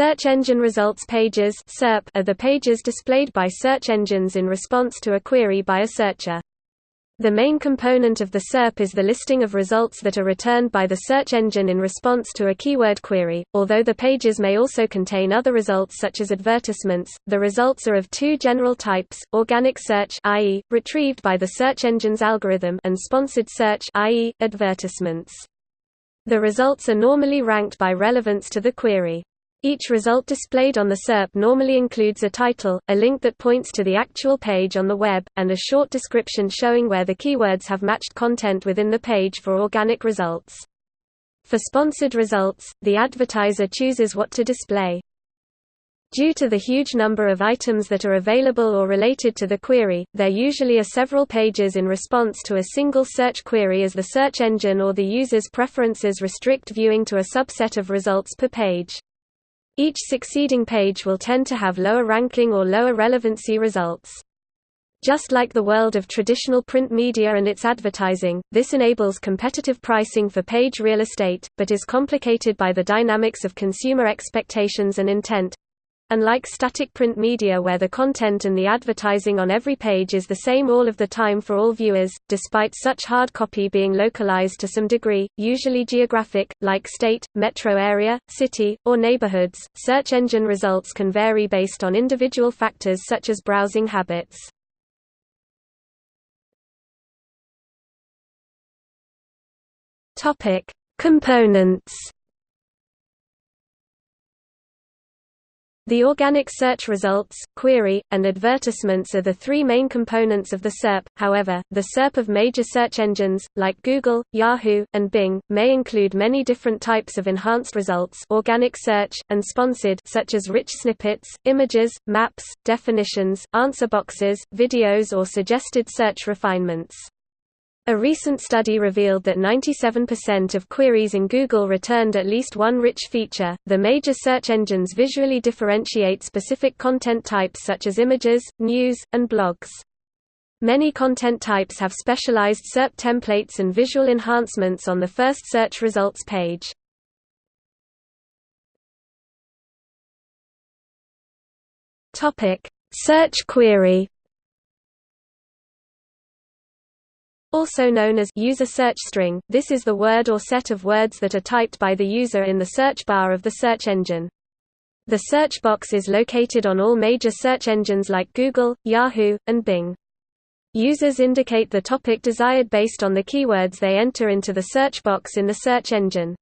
Search engine results pages are the pages displayed by search engines in response to a query by a searcher. The main component of the SERP is the listing of results that are returned by the search engine in response to a keyword query, although the pages may also contain other results such as advertisements. The results are of two general types: organic search, i.e., retrieved by the search engine's algorithm, and sponsored search, i.e., advertisements. The results are normally ranked by relevance to the query. Each result displayed on the SERP normally includes a title, a link that points to the actual page on the web, and a short description showing where the keywords have matched content within the page for organic results. For sponsored results, the advertiser chooses what to display. Due to the huge number of items that are available or related to the query, there usually are several pages in response to a single search query as the search engine or the user's preferences restrict viewing to a subset of results per page. Each succeeding page will tend to have lower ranking or lower relevancy results. Just like the world of traditional print media and its advertising, this enables competitive pricing for page real estate, but is complicated by the dynamics of consumer expectations and intent. Unlike static print media where the content and the advertising on every page is the same all of the time for all viewers, despite such hard copy being localized to some degree, usually geographic, like state, metro area, city, or neighborhoods, search engine results can vary based on individual factors such as browsing habits. Components The organic search results, query, and advertisements are the three main components of the SERP, however, the SERP of major search engines, like Google, Yahoo, and Bing, may include many different types of enhanced results organic search, and sponsored such as rich snippets, images, maps, definitions, answer boxes, videos or suggested search refinements. A recent study revealed that 97% of queries in Google returned at least one rich feature. The major search engines visually differentiate specific content types such as images, news, and blogs. Many content types have specialized SERP templates and visual enhancements on the first search results page. Topic: Search query Also known as user search string, this is the word or set of words that are typed by the user in the search bar of the search engine. The search box is located on all major search engines like Google, Yahoo, and Bing. Users indicate the topic desired based on the keywords they enter into the search box in the search engine.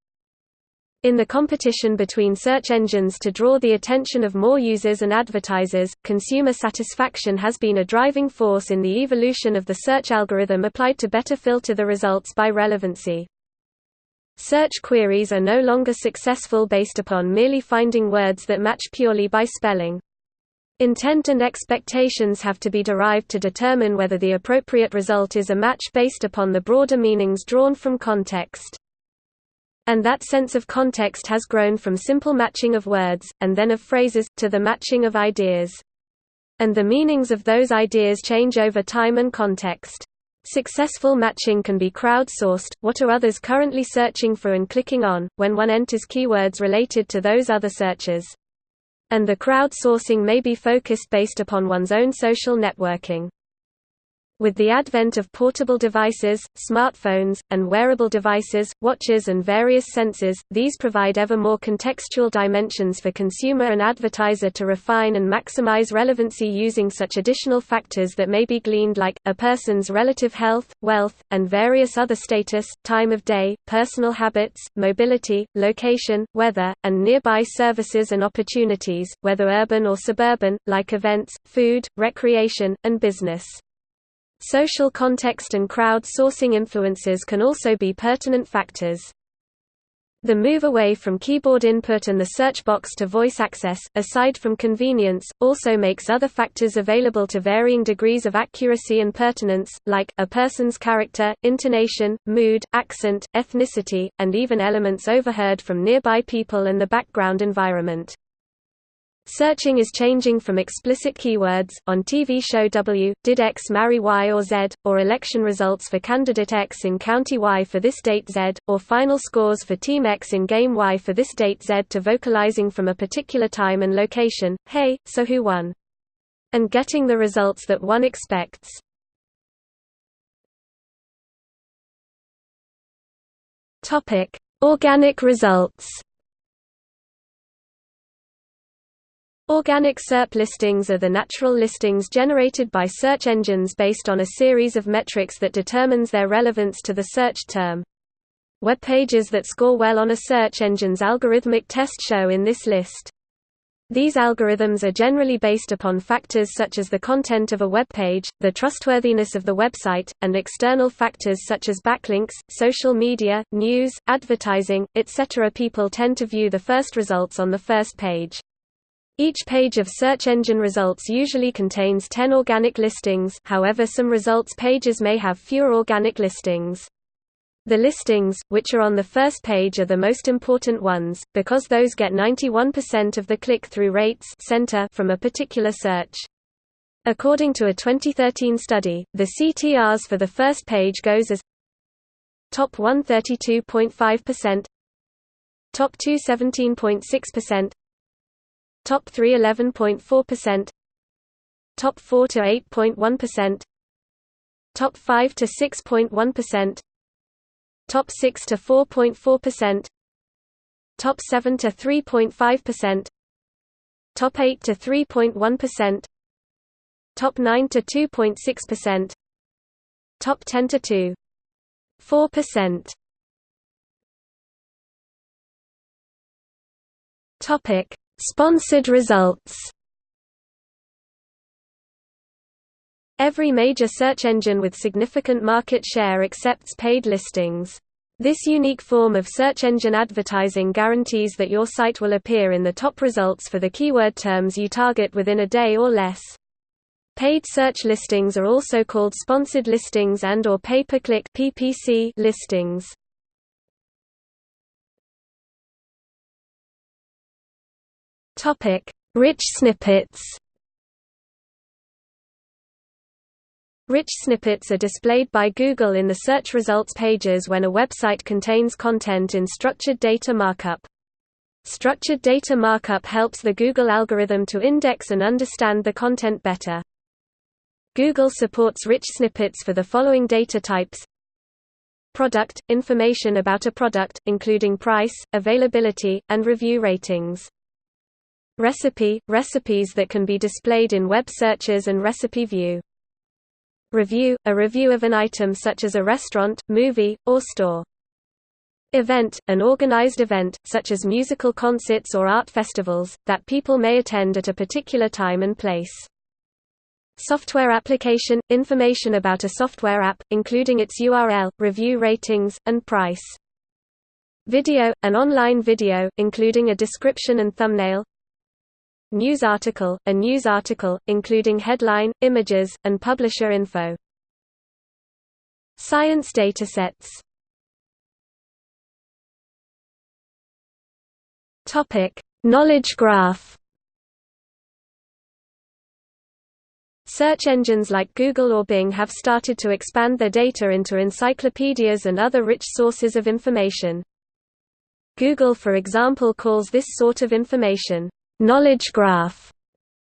In the competition between search engines to draw the attention of more users and advertisers, consumer satisfaction has been a driving force in the evolution of the search algorithm applied to better filter the results by relevancy. Search queries are no longer successful based upon merely finding words that match purely by spelling. Intent and expectations have to be derived to determine whether the appropriate result is a match based upon the broader meanings drawn from context. And that sense of context has grown from simple matching of words, and then of phrases, to the matching of ideas. And the meanings of those ideas change over time and context. Successful matching can be crowdsourced, what are others currently searching for and clicking on, when one enters keywords related to those other searches. And the crowdsourcing may be focused based upon one's own social networking. With the advent of portable devices, smartphones, and wearable devices, watches and various sensors, these provide ever more contextual dimensions for consumer and advertiser to refine and maximize relevancy using such additional factors that may be gleaned like, a person's relative health, wealth, and various other status, time of day, personal habits, mobility, location, weather, and nearby services and opportunities, whether urban or suburban, like events, food, recreation, and business. Social context and crowd-sourcing influences can also be pertinent factors. The move away from keyboard input and the search box to voice access, aside from convenience, also makes other factors available to varying degrees of accuracy and pertinence, like, a person's character, intonation, mood, accent, ethnicity, and even elements overheard from nearby people and the background environment. Searching is changing from explicit keywords, on TV show W, did X marry Y or Z, or election results for candidate X in county Y for this date Z, or final scores for Team X in game Y for this date Z to vocalizing from a particular time and location, hey, so who won? And getting the results that one expects. Organic results Organic SERP listings are the natural listings generated by search engines based on a series of metrics that determines their relevance to the search term. Web pages that score well on a search engine's algorithmic test show in this list. These algorithms are generally based upon factors such as the content of a web page, the trustworthiness of the website, and external factors such as backlinks, social media, news, advertising, etc. People tend to view the first results on the first page. Each page of search engine results usually contains 10 organic listings however some results pages may have fewer organic listings. The listings, which are on the first page are the most important ones, because those get 91% of the click-through rates center from a particular search. According to a 2013 study, the CTRs for the first page goes as top 132.5%, top 217.6%, Top 3 11.4%, Top 4 to 8.1%, Top 5 to 6.1%, Top 6 to 4.4%, Top 7 to 3.5%, Top 8 to 3.1%, Top 9 to 2.6%, Top 10 to 2.4%. Topic Sponsored results Every major search engine with significant market share accepts paid listings. This unique form of search engine advertising guarantees that your site will appear in the top results for the keyword terms you target within a day or less. Paid search listings are also called sponsored listings and or pay-per-click listings. Topic: Rich snippets. Rich snippets are displayed by Google in the search results pages when a website contains content in structured data markup. Structured data markup helps the Google algorithm to index and understand the content better. Google supports rich snippets for the following data types Product – information about a product, including price, availability, and review ratings. Recipe – recipes that can be displayed in web searches and recipe view. Review – a review of an item such as a restaurant, movie, or store. Event – an organized event, such as musical concerts or art festivals, that people may attend at a particular time and place. Software application – information about a software app, including its URL, review ratings, and price. Video – an online video, including a description and thumbnail News article, a news article, including headline, images, and publisher info. Science datasets Topic: Knowledge graph. Search engines like Google or Bing have started to expand their data into encyclopedias and other rich sources of information. Google for example calls this sort of information Knowledge graph.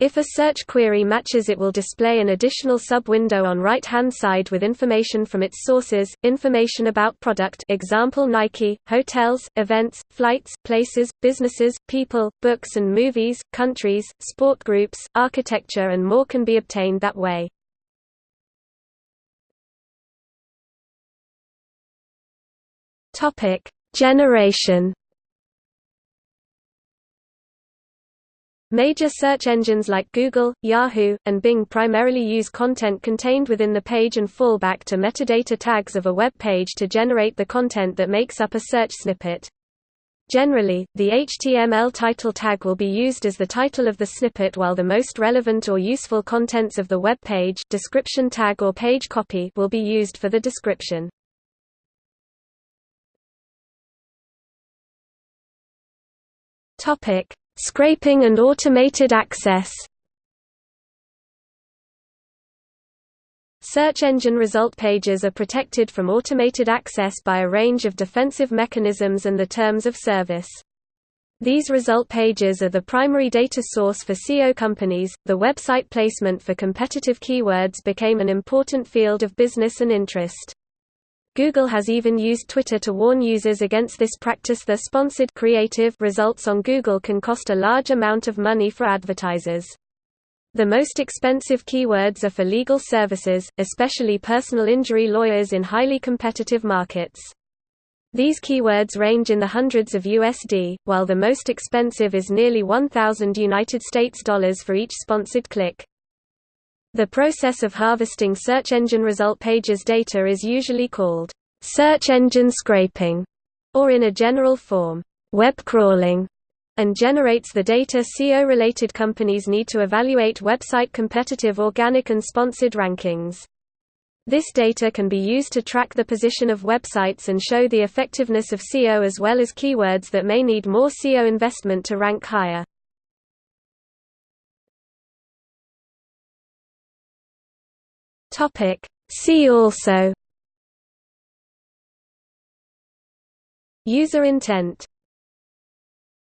If a search query matches it will display an additional sub-window on right-hand side with information from its sources, information about product example Nike, hotels, events, flights, places, businesses, people, books and movies, countries, sport groups, architecture and more can be obtained that way. Generation Major search engines like Google, Yahoo, and Bing primarily use content contained within the page and fall back to metadata tags of a web page to generate the content that makes up a search snippet. Generally, the HTML title tag will be used as the title of the snippet while the most relevant or useful contents of the web page description tag or page copy will be used for the description. Scraping and automated access Search engine result pages are protected from automated access by a range of defensive mechanisms and the terms of service. These result pages are the primary data source for SEO companies. The website placement for competitive keywords became an important field of business and interest. Google has even used Twitter to warn users against this practice. The sponsored creative results on Google can cost a large amount of money for advertisers. The most expensive keywords are for legal services, especially personal injury lawyers in highly competitive markets. These keywords range in the hundreds of USD, while the most expensive is nearly 1000 United States dollars for each sponsored click. The process of harvesting search engine result pages data is usually called search engine scraping, or in a general form, web crawling, and generates the data SEO-related companies need to evaluate website competitive organic and sponsored rankings. This data can be used to track the position of websites and show the effectiveness of SEO as well as keywords that may need more SEO investment to rank higher. See also User intent